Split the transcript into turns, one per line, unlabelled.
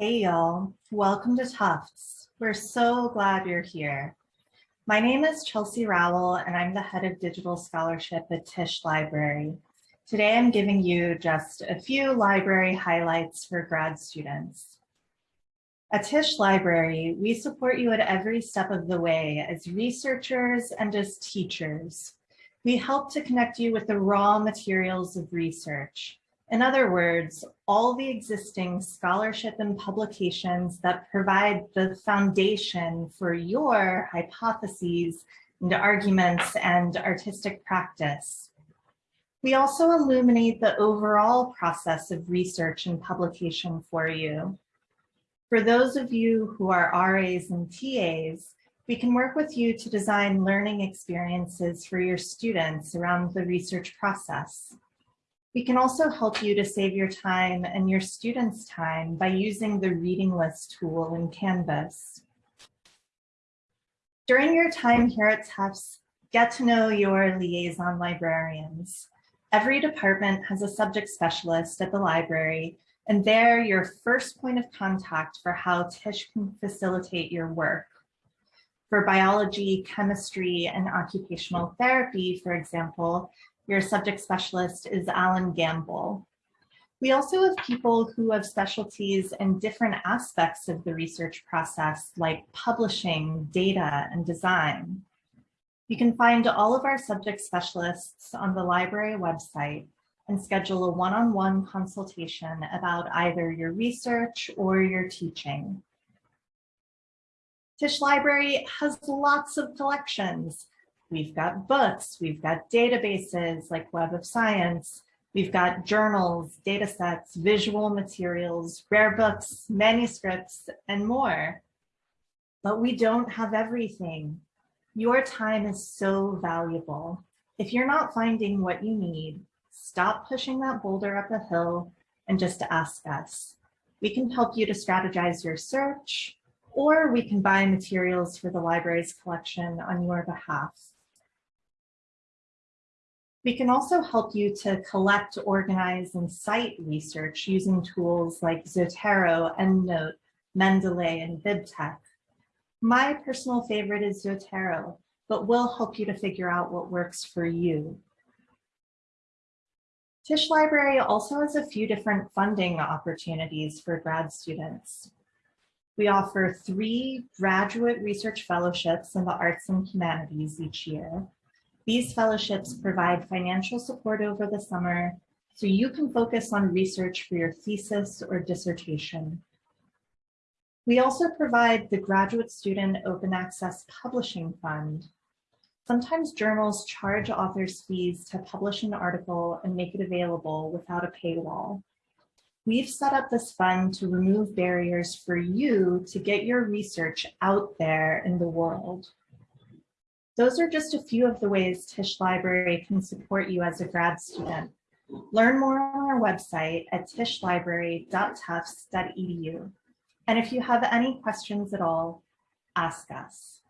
Hey y'all, welcome to Tufts. We're so glad you're here. My name is Chelsea Rowell and I'm the head of digital scholarship at Tisch Library. Today I'm giving you just a few library highlights for grad students. At Tisch Library, we support you at every step of the way as researchers and as teachers. We help to connect you with the raw materials of research. In other words, all the existing scholarship and publications that provide the foundation for your hypotheses and arguments and artistic practice. We also illuminate the overall process of research and publication for you. For those of you who are RAs and TAs, we can work with you to design learning experiences for your students around the research process. We can also help you to save your time and your students' time by using the reading list tool in Canvas. During your time here at Tufts, get to know your liaison librarians. Every department has a subject specialist at the library, and they're your first point of contact for how Tisch can facilitate your work. For biology, chemistry, and occupational therapy, for example, your subject specialist is Alan Gamble. We also have people who have specialties in different aspects of the research process, like publishing, data, and design. You can find all of our subject specialists on the library website and schedule a one-on-one -on -one consultation about either your research or your teaching. Tisch Library has lots of collections. We've got books, we've got databases like Web of Science, we've got journals, data sets, visual materials, rare books, manuscripts, and more. But we don't have everything. Your time is so valuable. If you're not finding what you need, stop pushing that boulder up a hill and just ask us. We can help you to strategize your search, or we can buy materials for the library's collection on your behalf. We can also help you to collect, organize, and cite research using tools like Zotero, EndNote, Mendeley, and BibTeX. My personal favorite is Zotero, but we'll help you to figure out what works for you. Tisch Library also has a few different funding opportunities for grad students. We offer three graduate research fellowships in the arts and humanities each year. These fellowships provide financial support over the summer so you can focus on research for your thesis or dissertation. We also provide the Graduate Student Open Access Publishing Fund. Sometimes journals charge authors fees to publish an article and make it available without a paywall. We've set up this fund to remove barriers for you to get your research out there in the world. Those are just a few of the ways Tisch Library can support you as a grad student. Learn more on our website at tischlibrary.tufts.edu. And if you have any questions at all, ask us.